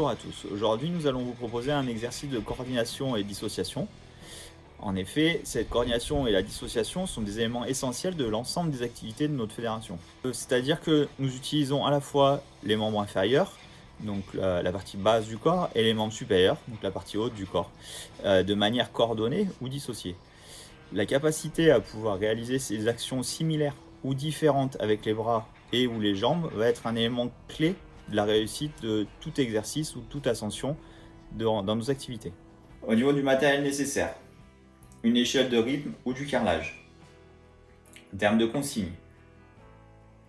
Bonjour à tous, aujourd'hui nous allons vous proposer un exercice de coordination et dissociation. En effet, cette coordination et la dissociation sont des éléments essentiels de l'ensemble des activités de notre fédération. Euh, c'est-à-dire que nous utilisons à la fois les membres inférieurs, donc la, partie basse du corps, et les membres supérieurs, donc la partie haute du corps, euh, de manière coordonnée ou dissociée. La capacité à pouvoir réaliser ces actions similaires ou différentes avec les bras et ou les jambes va être un élément clé la réussite de tout exercice ou toute ascension dans nos activités. Au niveau du matériel nécessaire, une échelle de rythme ou du carrelage. En termes de consignes,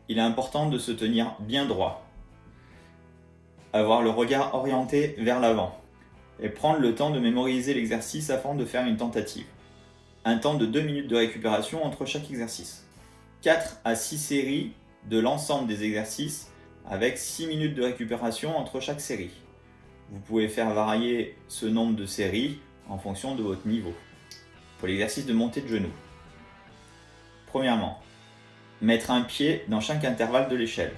il est important de se tenir bien droit, avoir le regard orienté vers l'avant et prendre le temps de mémoriser l'exercice afin de faire une tentative. Un temps de 2 minutes de récupération entre chaque exercice. 4 à 6 séries de l'ensemble des exercices avec 6 minutes de récupération entre chaque série. Vous pouvez faire varier ce nombre de séries en fonction de votre niveau. Pour l'exercice de montée de genoux. Premièrement, mettre un pied dans chaque intervalle de l'échelle.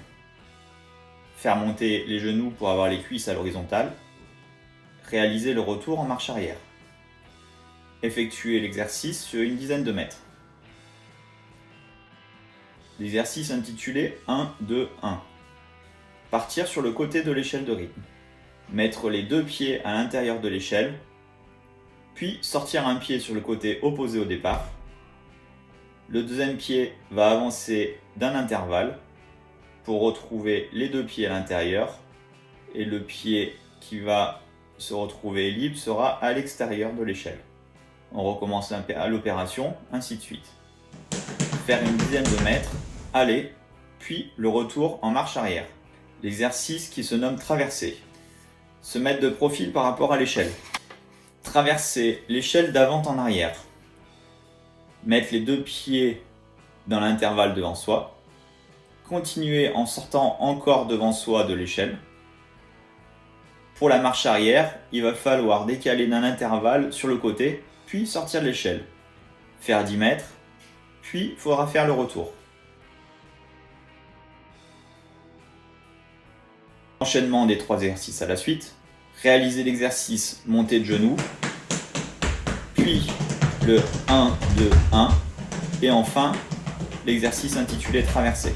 Faire monter les genoux pour avoir les cuisses à l'horizontale. Réaliser le retour en marche arrière. Effectuer l'exercice sur une dizaine de mètres. L'exercice intitulé 1, 2, 1. Partir sur le côté de l'échelle de rythme. Mettre les deux pieds à l'intérieur de l'échelle, puis sortir un pied sur le côté opposé au départ. Le deuxième pied va avancer d'un intervalle pour retrouver les deux pieds à l'intérieur et le pied qui va se retrouver libre sera à l'extérieur de l'échelle. On recommence l'opération, ainsi de suite. Faire une dizaine de mètres, aller, puis le retour en marche arrière l'exercice qui se nomme traverser. Se mettre de profil par rapport à l'échelle. Traverser l'échelle d'avant en arrière. Mettre les deux pieds dans l'intervalle devant soi. Continuer en sortant encore devant soi de l'échelle. Pour la marche arrière, il va falloir décaler d'un intervalle sur le côté, puis sortir de l'échelle. Faire 10 mètres, puis il faudra faire le retour. Enchaînement des trois exercices à la suite. Réaliser l'exercice montée de genoux. Puis le 1, 2, 1. Et enfin, l'exercice intitulé traverser.